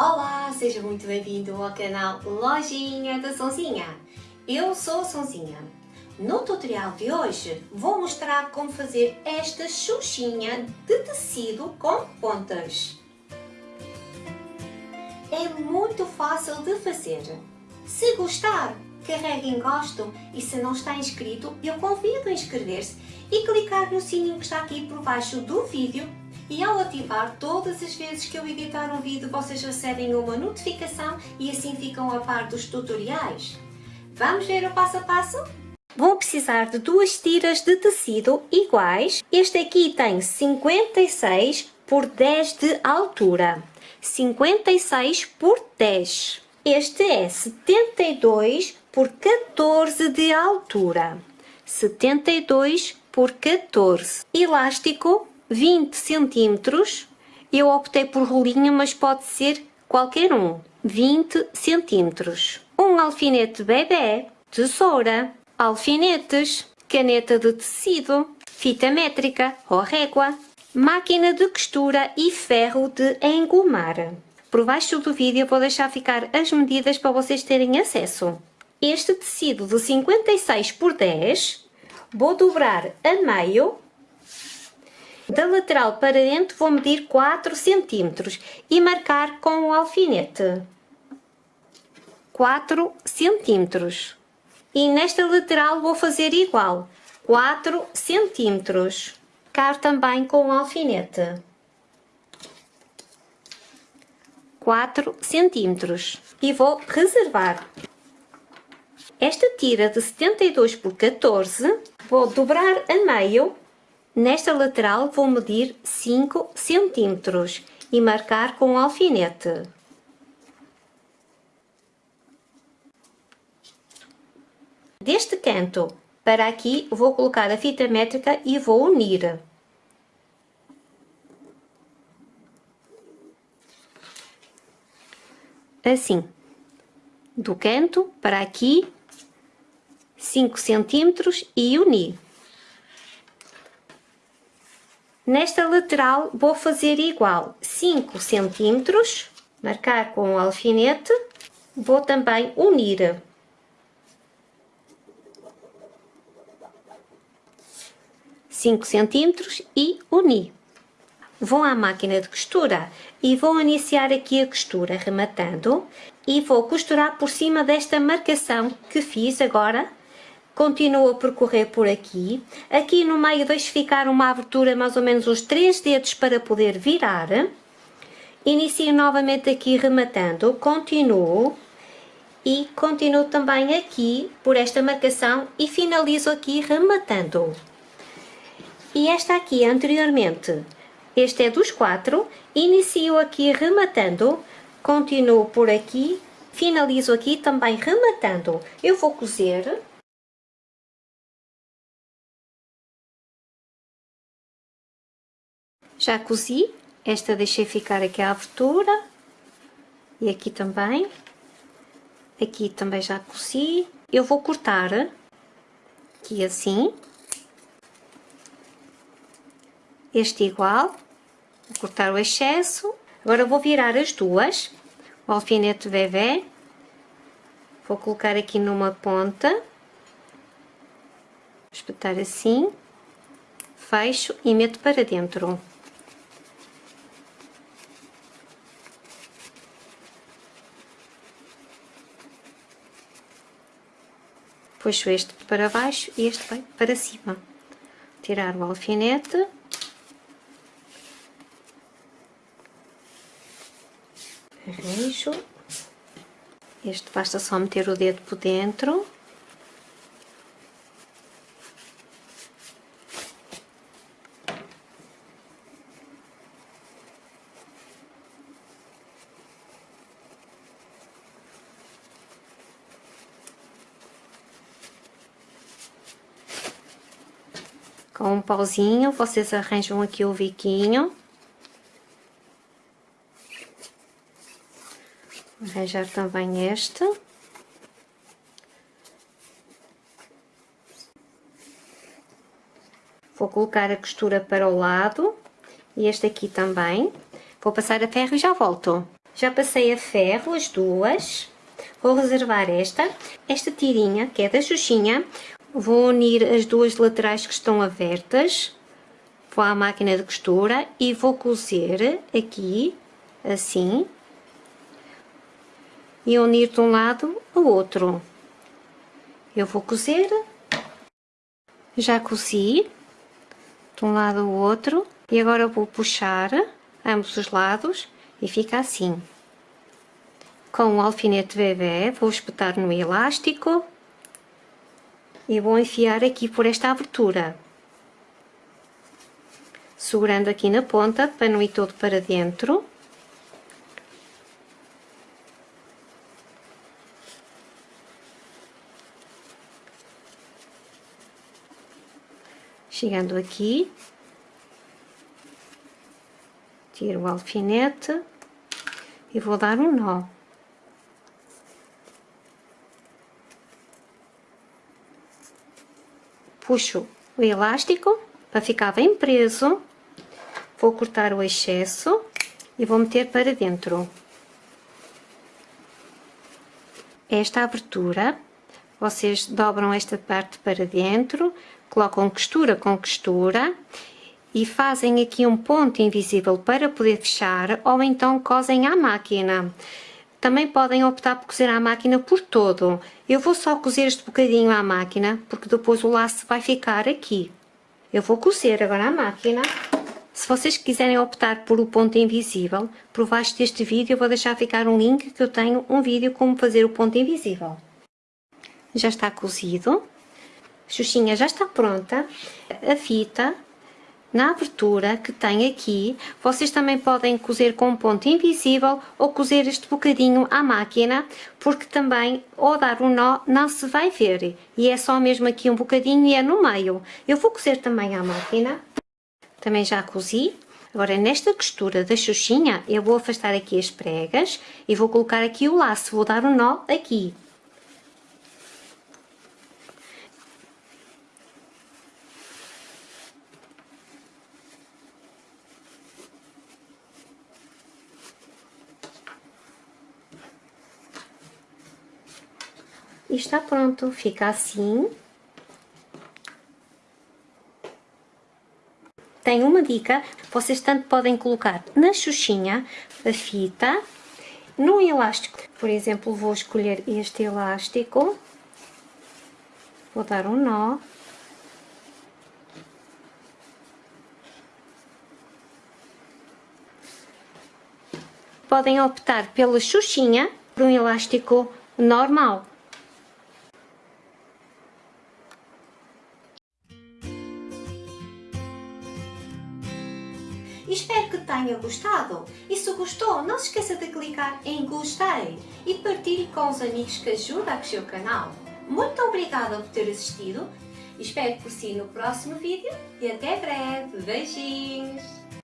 Olá, seja muito bem-vindo ao canal Lojinha da Sonzinha. Eu sou a Sonzinha. No tutorial de hoje vou mostrar como fazer esta xuxinha de tecido com pontas. É muito fácil de fazer. Se gostar, carregue em gosto e se não está inscrito, eu convido a inscrever-se e clicar no sininho que está aqui por baixo do vídeo e ao ativar todas as vezes que eu editar um vídeo vocês recebem uma notificação e assim ficam a par dos tutoriais. Vamos ver o passo a passo? Vão precisar de duas tiras de tecido iguais. Este aqui tem 56 por 10 de altura. 56 por 10. Este é 72 por 14 de altura. 72 por 14. Elástico 20 centímetros. Eu optei por rolinho, mas pode ser qualquer um. 20 centímetros. Um alfinete bebê, tesoura, alfinetes, caneta de tecido, fita métrica ou régua, máquina de costura e ferro de engomar. Por baixo do vídeo vou deixar ficar as medidas para vocês terem acesso. Este tecido de 56 por 10 vou dobrar a meio da lateral para dentro vou medir 4 cm e marcar com o alfinete. 4 cm. E nesta lateral vou fazer igual, 4 cm. Car também com o alfinete. 4 cm. E vou reservar. Esta tira de 72 por 14, vou dobrar a meio Nesta lateral vou medir 5 centímetros e marcar com o alfinete. Deste canto para aqui vou colocar a fita métrica e vou unir. Assim, do canto para aqui, 5 centímetros e unir. Nesta lateral vou fazer igual 5 centímetros, marcar com o alfinete, vou também unir. Cinco centímetros e uni. Vou à máquina de costura e vou iniciar aqui a costura rematando e vou costurar por cima desta marcação que fiz agora continuo a percorrer por aqui. Aqui no meio deixo ficar uma abertura mais ou menos uns 3 dedos para poder virar. Inicio novamente aqui rematando, continuo e continuo também aqui por esta marcação e finalizo aqui rematando. E esta aqui anteriormente, este é dos quatro, inicio aqui rematando, continuo por aqui, finalizo aqui também rematando. Eu vou cozer Já cozi, esta deixei ficar aqui a abertura e aqui também. Aqui também já cozi. Eu vou cortar aqui assim. Este igual. Vou cortar o excesso. Agora vou virar as duas. O alfinete bebê. Vou colocar aqui numa ponta. Espetar assim. Fecho e meto para dentro. Puxo este para baixo e este vai para cima. Tirar o alfinete. Arranjo. Este basta só meter o dedo por dentro. Com um pauzinho, vocês arranjam aqui o biquinho. Arranjar também este. Vou colocar a costura para o lado. E este aqui também. Vou passar a ferro e já volto. Já passei a ferro as duas. Vou reservar esta. Esta tirinha, que é da Xuxinha, vou unir as duas laterais que estão abertas. Vou à máquina de costura e vou cozer aqui, assim. E unir de um lado ao outro. Eu vou cozer. Já cozi de um lado ao outro e agora vou puxar ambos os lados e fica assim. Com o alfinete bebê vou espetar no elástico e vou enfiar aqui por esta abertura. Segurando aqui na ponta para não ir todo para dentro. Chegando aqui, tiro o alfinete e vou dar um nó. Puxo o elástico para ficar bem preso, vou cortar o excesso e vou meter para dentro. Esta abertura, vocês dobram esta parte para dentro, colocam costura com costura e fazem aqui um ponto invisível para poder fechar ou então cosem à máquina. Também podem optar por cozer à máquina por todo. Eu vou só cozer este bocadinho à máquina, porque depois o laço vai ficar aqui. Eu vou cozer agora à máquina. Se vocês quiserem optar por o ponto invisível, por baixo deste vídeo eu vou deixar ficar um link que eu tenho um vídeo como fazer o ponto invisível. Já está cozido. Xuxinha já está pronta. A fita na abertura que tem aqui, vocês também podem cozer com um ponto invisível ou cozer este bocadinho à máquina, porque também ao dar um nó não se vai ver. E é só mesmo aqui um bocadinho e é no meio. Eu vou cozer também à máquina. Também já cozi. Agora nesta costura da xuxinha eu vou afastar aqui as pregas e vou colocar aqui o laço. Vou dar um nó aqui. E está pronto, fica assim. Tem uma dica, vocês tanto podem colocar na xuxinha a fita, no elástico, por exemplo, vou escolher este elástico, vou dar um nó, podem optar pela xuxinha por um elástico normal. Espero que tenha gostado e se gostou não se esqueça de clicar em gostei e partilhe com os amigos que ajudam a crescer o canal. Muito obrigada por ter assistido, espero por si no próximo vídeo e até breve. Beijinhos!